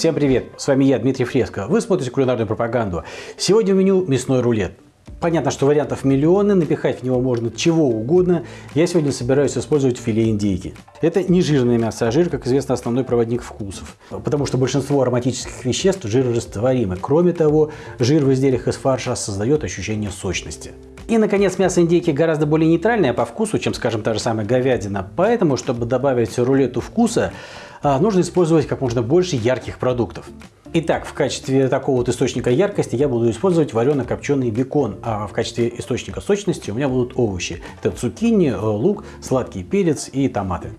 Всем привет! С вами я, Дмитрий Фреско. Вы смотрите кулинарную пропаганду. Сегодня в меню мясной рулет. Понятно, что вариантов миллионы, напихать в него можно чего угодно. Я сегодня собираюсь использовать филе индейки. Это не жирное мясо, а жир, как известно, основной проводник вкусов. Потому что большинство ароматических веществ жирорастворимы. Кроме того, жир в изделиях из фарша создает ощущение сочности. И, наконец, мясо индейки гораздо более нейтральное по вкусу, чем, скажем, та же самая говядина. Поэтому, чтобы добавить рулету вкуса, нужно использовать как можно больше ярких продуктов. Итак, в качестве такого вот источника яркости я буду использовать варено-копченый бекон, а в качестве источника сочности у меня будут овощи. Это цукини, лук, сладкий перец и томаты.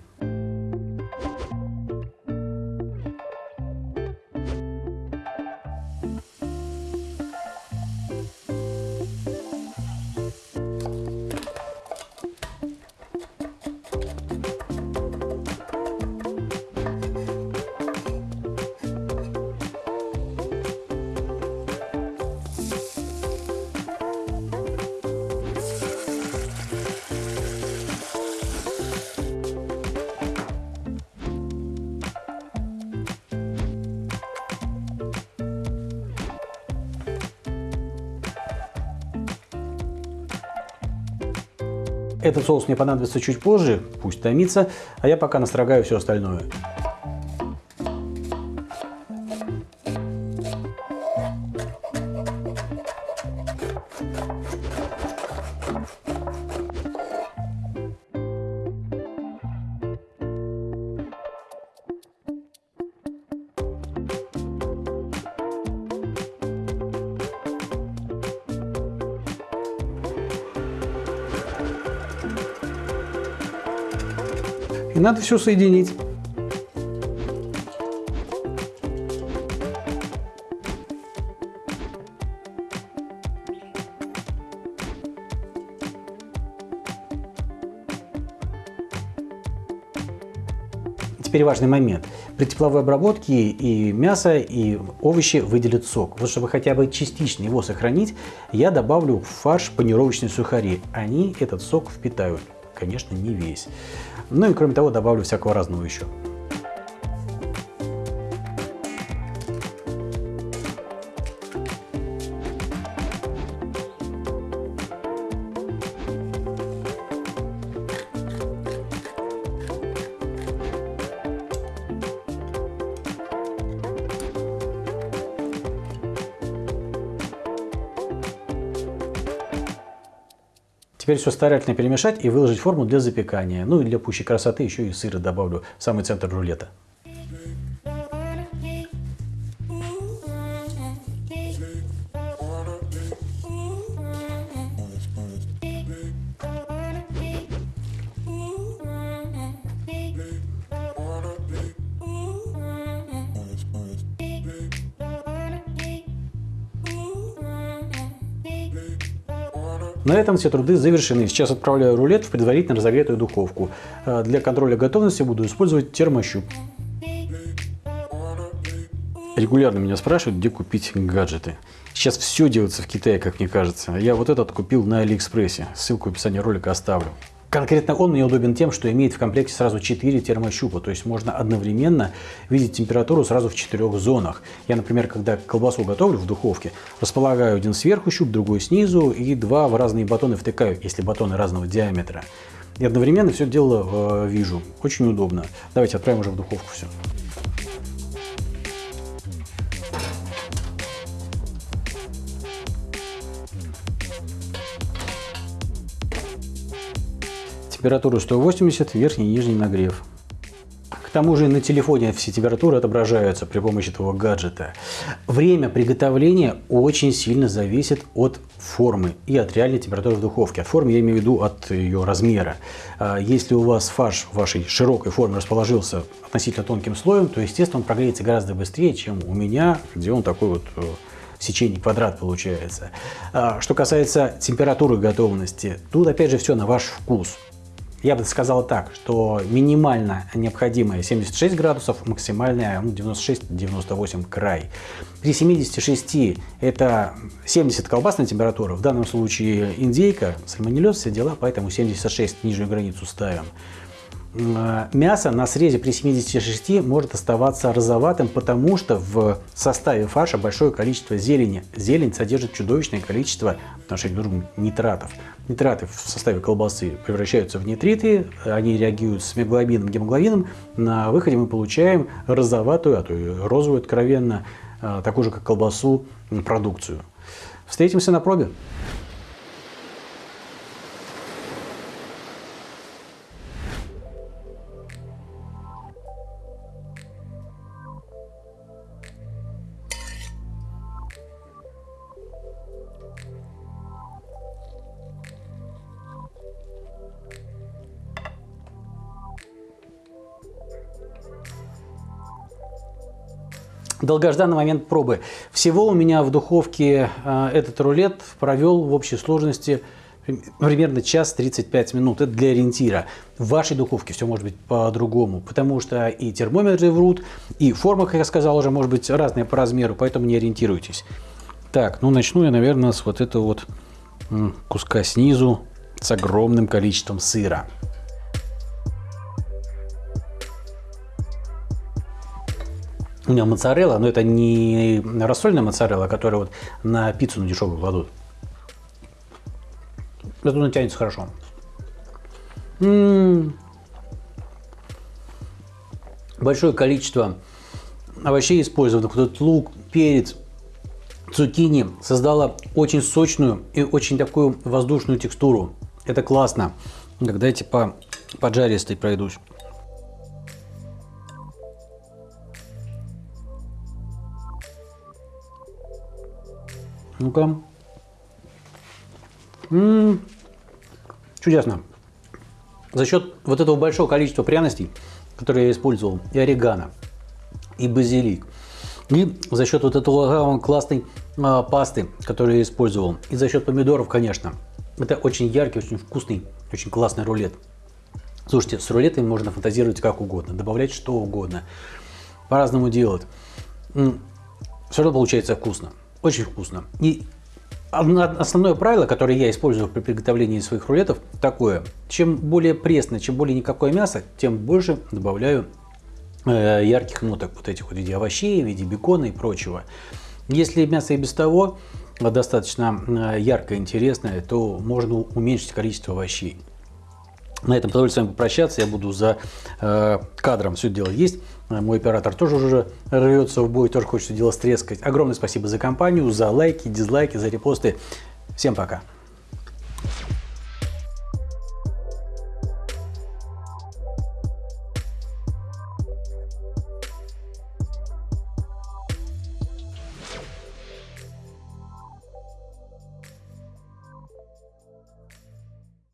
Этот соус мне понадобится чуть позже, пусть томится, а я пока настрогаю все остальное. И надо все соединить. Теперь важный момент. При тепловой обработке и мясо, и овощи выделят сок. Вот чтобы хотя бы частично его сохранить, я добавлю в фарш панировочные сухари. Они этот сок впитают. Конечно, не весь. Ну и кроме того добавлю всякого разного еще. Теперь все старательно перемешать и выложить форму для запекания. Ну и для пущей красоты еще и сыра добавлю в самый центр рулета. На этом все труды завершены. Сейчас отправляю рулет в предварительно разогретую духовку. Э, для контроля готовности буду использовать термощуп. Регулярно меня спрашивают, где купить гаджеты. Сейчас все делается в Китае, как мне кажется. Я вот этот купил на Алиэкспрессе. Ссылку в описании ролика оставлю. Конкретно он мне удобен тем, что имеет в комплекте сразу 4 термощупа, то есть можно одновременно видеть температуру сразу в четырех зонах. Я, например, когда колбасу готовлю в духовке, располагаю один сверху щуп, другой снизу и два в разные батоны втыкаю, если батоны разного диаметра. И одновременно все дело э, вижу. Очень удобно. Давайте отправим уже в духовку все. Температуру 180, верхний и нижний нагрев. К тому же на телефоне все температуры отображаются при помощи этого гаджета. Время приготовления очень сильно зависит от формы и от реальной температуры в духовке. От формы я имею в виду от ее размера. А если у вас фарш в вашей широкой форме расположился относительно тонким слоем, то, естественно, он прогреется гораздо быстрее, чем у меня, где он такой вот э, сечение квадрат получается. А, что касается температуры готовности, тут опять же все на ваш вкус. Я бы сказал так, что минимально необходимое 76 градусов, максимальная ну, 96-98 край. При 76 это 70 колбасная температура, в данном случае индейка, сальмонеллез, все дела, поэтому 76 нижнюю границу ставим. Э, мясо на срезе при 76 может оставаться розоватым, потому что в составе фарша большое количество зелени. Зелень содержит чудовищное количество друг нитратов. Нитраты в составе колбасы превращаются в нитриты, они реагируют с миоглобином, гемоглобином. На выходе мы получаем розоватую, а то и розовую откровенно, э, такую же как колбасу, продукцию. Встретимся на пробе. Долгожданный момент пробы. Всего у меня в духовке э, этот рулет провел в общей сложности примерно час 35 минут. Это для ориентира. В вашей духовке все может быть по-другому, потому что и термометры врут, и форма, как я сказал, уже может быть разная по размеру, поэтому не ориентируйтесь. Так, ну начну я, наверное, с вот этого вот куска снизу с огромным количеством сыра. У меня моцарелла, но это не рассольная моцарелла, которая вот на пиццу на дешевую кладут. Это он тянется хорошо. М -м -м. Большое количество овощей использовано. Вот этот лук, перец, цукини создала очень сочную и очень такую воздушную текстуру. Это классно. Когда я типа поджаристый пройдусь. Ну-ка. Чудесно. За счет вот этого большого количества пряностей, которые я использовал, и орегано, и базилик, и за счет вот этого классной а, пасты, которую я использовал, и за счет помидоров, конечно. Это очень яркий, очень вкусный, очень классный рулет. Слушайте, с рулетами можно фантазировать как угодно, добавлять что угодно, по-разному делать. Все равно получается вкусно. Очень вкусно. И основное правило, которое я использую при приготовлении своих рулетов, такое. Чем более пресное, чем более никакое мясо, тем больше добавляю э, ярких ноток вот этих вот в виде овощей, в виде бекона и прочего. Если мясо и без того достаточно э, яркое, интересное, то можно уменьшить количество овощей. На этом позвольте с вами попрощаться. Я буду за э, кадром все дело есть. Мой оператор тоже уже рвется в бой, тоже хочет дело стрескать. Огромное спасибо за компанию, за лайки, дизлайки, за репосты. Всем пока.